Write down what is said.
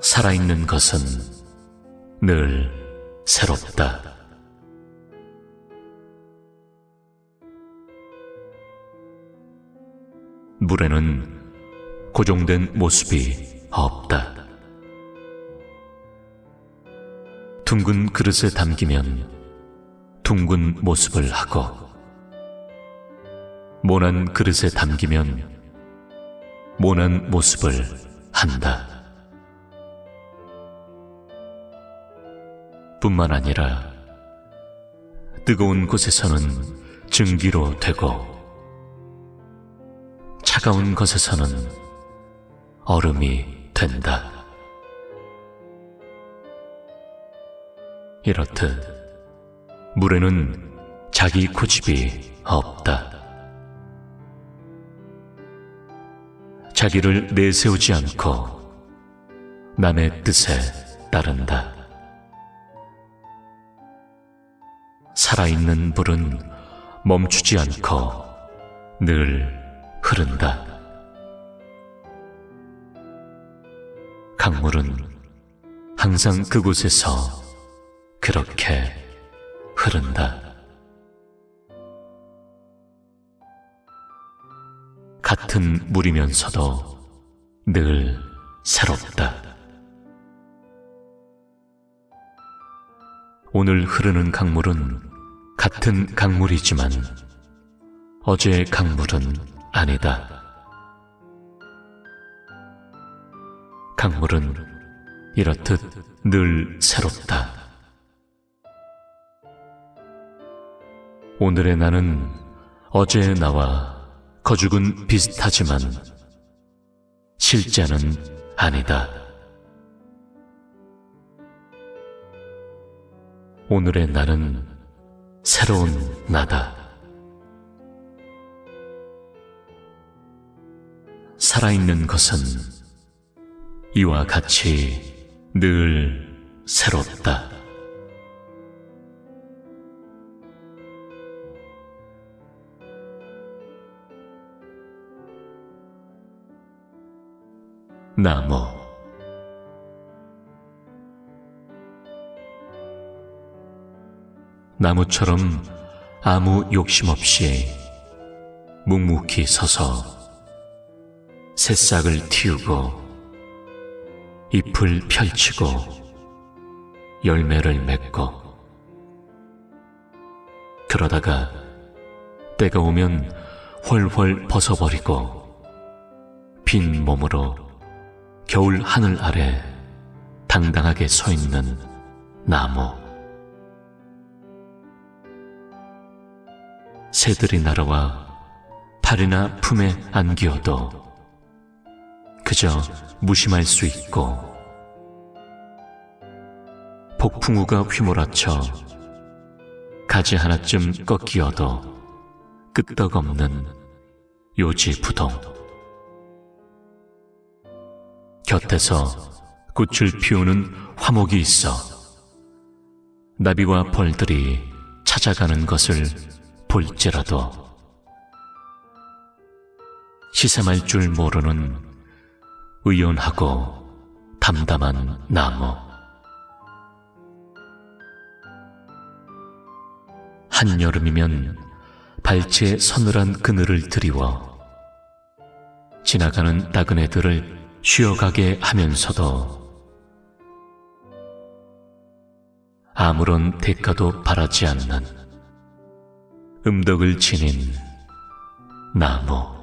살아있는 것은 늘 새롭다. 물에는 고정된 모습이 없다. 둥근 그릇에 담기면 둥근 모습을 하고 모난 그릇에 담기면 모난 모습을 한다. 뿐만 아니라 뜨거운 곳에서는 증기로 되고 차가운 것에서는 얼음이 된다. 이렇듯 물에는 자기 고집이 없다. 자기를 내세우지 않고 남의 뜻에 따른다. 살아있는 불은 멈추지 않고 늘 흐른다. 강물은 항상 그곳에서 그렇게 흐른다. 같은 물이면서도 늘 새롭다. 오늘 흐르는 강물은 같은 강물이지만 어제의 강물은 아니다. 강물은 이렇듯 늘 새롭다. 오늘의 나는 어제의 나와 거죽은 비슷하지만 실제는 아니다. 오늘의 나는 새로운 나다. 살아있는 것은 이와 같이 늘 새롭다. 나무 나무처럼 아무 욕심 없이 묵묵히 서서 새싹을 틔우고 잎을 펼치고 열매를 맺고 그러다가 때가 오면 훨훨 벗어버리고 빈 몸으로 겨울 하늘 아래 당당하게 서 있는 나무. 새들이 날아와 팔이나 품에 안기어도 그저 무심할 수 있고 폭풍우가 휘몰아쳐 가지 하나쯤 꺾이어도 끄떡없는 요지부동. 곁에서 꽃을 피우는 화목이 있어 나비와 벌들이 찾아가는 것을 볼지라도 시샘할 줄 모르는 의연하고 담담한 나무. 한여름이면 발치에 서늘한 그늘을 드리워 지나가는 나그네들을 쉬어가게 하면서도 아무런 대가도 바라지 않는 음덕을 지닌 나무